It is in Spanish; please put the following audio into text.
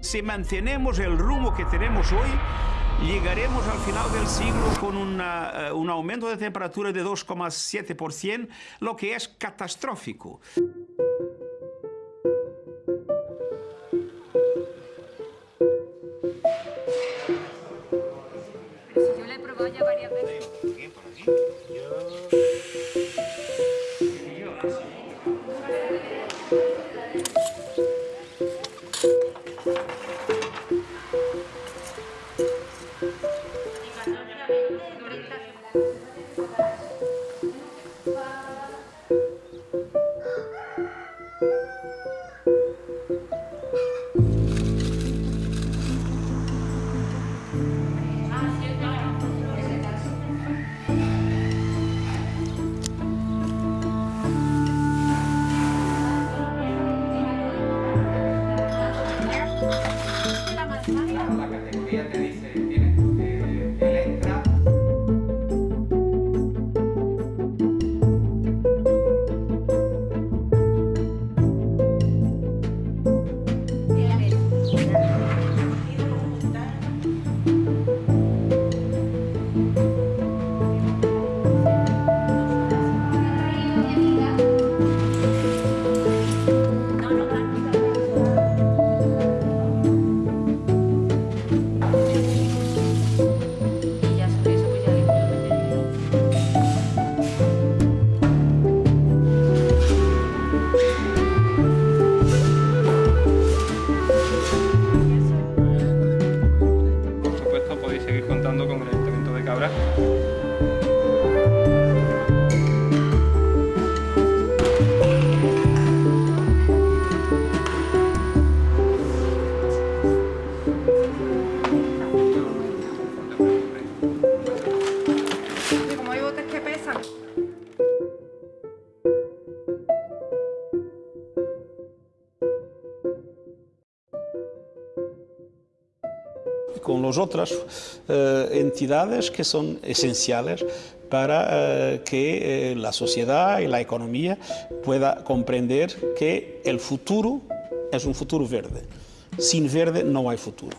si mantenemos el rumbo que tenemos hoy, llegaremos al final del siglo con una, eh, un aumento de temperatura de 2,7%, lo que es catastrófico. Yo le he probado ya varias veces. La de con las otras eh, entidades que son esenciales para eh, que eh, la sociedad y la economía pueda comprender que el futuro es un futuro verde. Sin verde no hay futuro.